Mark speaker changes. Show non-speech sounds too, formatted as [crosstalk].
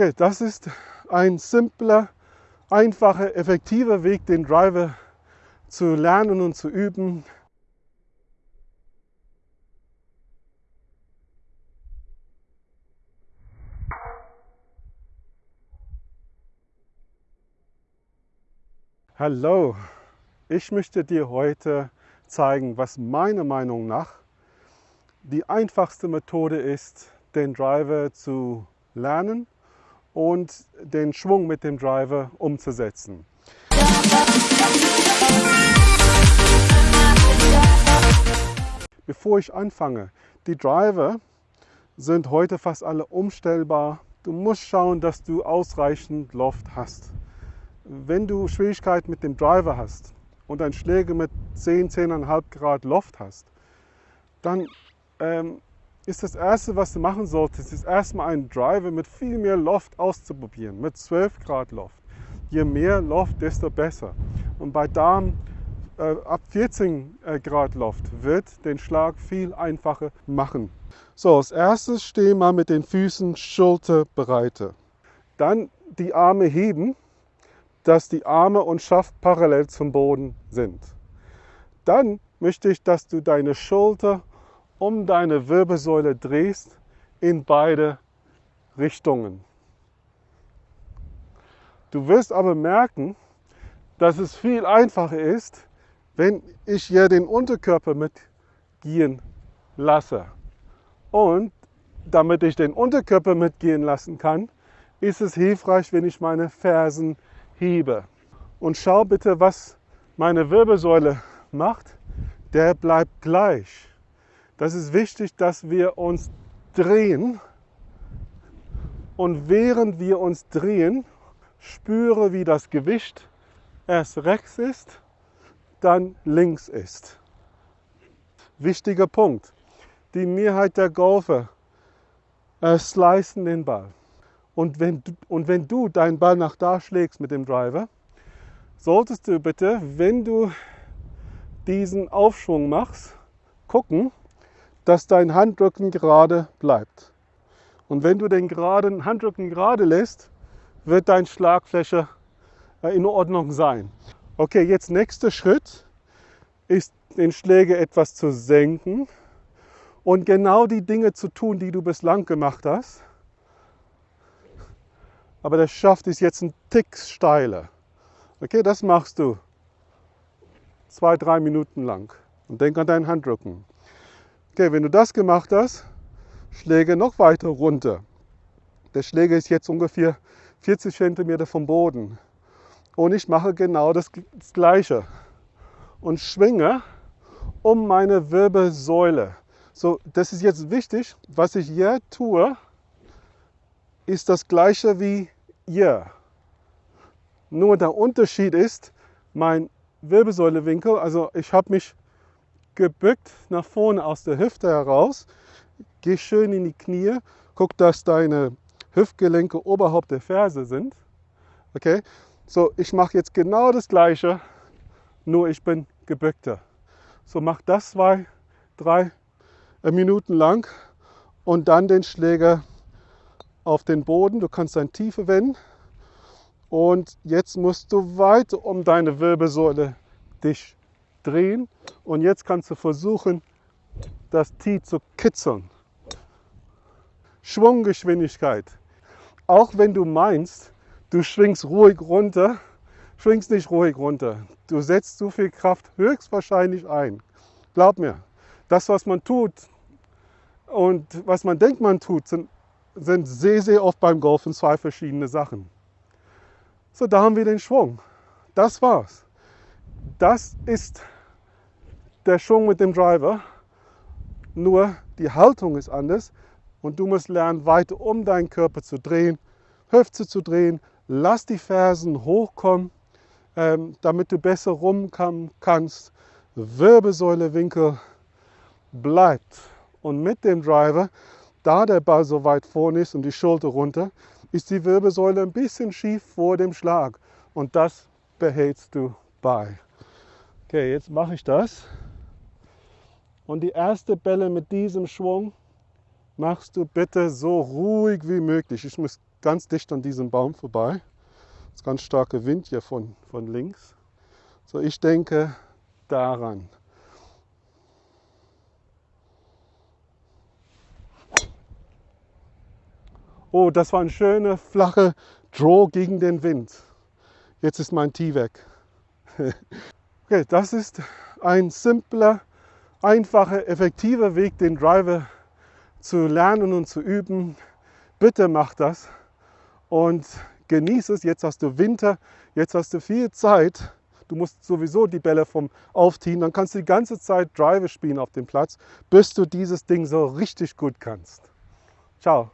Speaker 1: Okay, das ist ein simpler, einfacher, effektiver Weg, den Driver zu lernen und zu üben. Hallo, ich möchte dir heute zeigen, was meiner Meinung nach die einfachste Methode ist, den Driver zu lernen und den Schwung mit dem Driver umzusetzen. Bevor ich anfange, die Driver sind heute fast alle umstellbar. Du musst schauen, dass du ausreichend Loft hast. Wenn du Schwierigkeiten mit dem Driver hast und ein Schläger mit 10, 10,5 Grad Loft hast, dann ähm, ist das Erste, was du machen solltest, ist erstmal einen Driver mit viel mehr Loft auszuprobieren, mit 12 Grad Loft. Je mehr Loft, desto besser. Und bei Darm äh, ab 14 äh, Grad Loft wird den Schlag viel einfacher machen. So, als erstes steh mal mit den Füßen schulterbreite. Dann die Arme heben, dass die Arme und Schaft parallel zum Boden sind. Dann möchte ich, dass du deine Schulter um deine Wirbelsäule drehst in beide Richtungen. Du wirst aber merken, dass es viel einfacher ist, wenn ich hier den Unterkörper mitgehen lasse. Und damit ich den Unterkörper mitgehen lassen kann, ist es hilfreich, wenn ich meine Fersen hebe. Und schau bitte, was meine Wirbelsäule macht. Der bleibt gleich. Das ist wichtig, dass wir uns drehen und während wir uns drehen, spüre, wie das Gewicht erst rechts ist, dann links ist. Wichtiger Punkt. Die Mehrheit der Golfer äh, slicen den Ball. Und wenn, und wenn du deinen Ball nach da schlägst mit dem Driver, solltest du bitte, wenn du diesen Aufschwung machst, gucken, dass dein Handrücken gerade bleibt. Und wenn du den geraden Handrücken gerade lässt, wird dein Schlagfläche äh, in Ordnung sein. Okay, jetzt nächster Schritt ist, den Schläger etwas zu senken und genau die Dinge zu tun, die du bislang gemacht hast. Aber der Schaft ist jetzt ein Tick steiler. Okay, das machst du zwei, drei Minuten lang. Und denk an deinen Handrücken. Okay, wenn du das gemacht hast, Schläge noch weiter runter. Der Schläger ist jetzt ungefähr 40 cm vom Boden. Und ich mache genau das, das Gleiche. Und schwinge um meine Wirbelsäule. So, das ist jetzt wichtig. Was ich hier tue, ist das Gleiche wie hier. Nur der Unterschied ist, mein Wirbelsäulewinkel, also ich habe mich gebückt nach vorne aus der Hüfte heraus. Geh schön in die Knie. Guck, dass deine Hüftgelenke oberhalb der Ferse sind. Okay? So, ich mache jetzt genau das Gleiche, nur ich bin gebückter. So, mach das zwei, drei äh, Minuten lang und dann den Schläger auf den Boden. Du kannst deine Tiefe wenden. Und jetzt musst du weiter um deine Wirbelsäule dich drehen und jetzt kannst du versuchen, das Tee zu kitzeln. Schwunggeschwindigkeit. Auch wenn du meinst, du schwingst ruhig runter, schwingst nicht ruhig runter. Du setzt zu viel Kraft höchstwahrscheinlich ein. Glaub mir, das, was man tut und was man denkt, man tut, sind, sind sehr, sehr oft beim Golfen zwei verschiedene Sachen. So, da haben wir den Schwung. Das war's. Das ist der Schwung mit dem Driver, nur die Haltung ist anders und du musst lernen, weiter um deinen Körper zu drehen, Hüfte zu drehen, lass die Fersen hochkommen, ähm, damit du besser rumkommen kannst. Wirbelsäulewinkel bleibt. Und mit dem Driver, da der Ball so weit vorne ist und die Schulter runter, ist die Wirbelsäule ein bisschen schief vor dem Schlag. Und das behältst du bei. Okay, jetzt mache ich das. Und die erste Bälle mit diesem Schwung machst du bitte so ruhig wie möglich. Ich muss ganz dicht an diesem Baum vorbei. Das ist ganz starker Wind hier von, von links. So, ich denke daran. Oh, das war ein schöner, flacher Draw gegen den Wind. Jetzt ist mein Tee weg. [laughs] okay, das ist ein simpler, einfacher, effektiver Weg, den Driver zu lernen und zu üben. Bitte mach das und genieße es. Jetzt hast du Winter, jetzt hast du viel Zeit. Du musst sowieso die Bälle vom Aufziehen, dann kannst du die ganze Zeit Driver spielen auf dem Platz, bis du dieses Ding so richtig gut kannst. Ciao.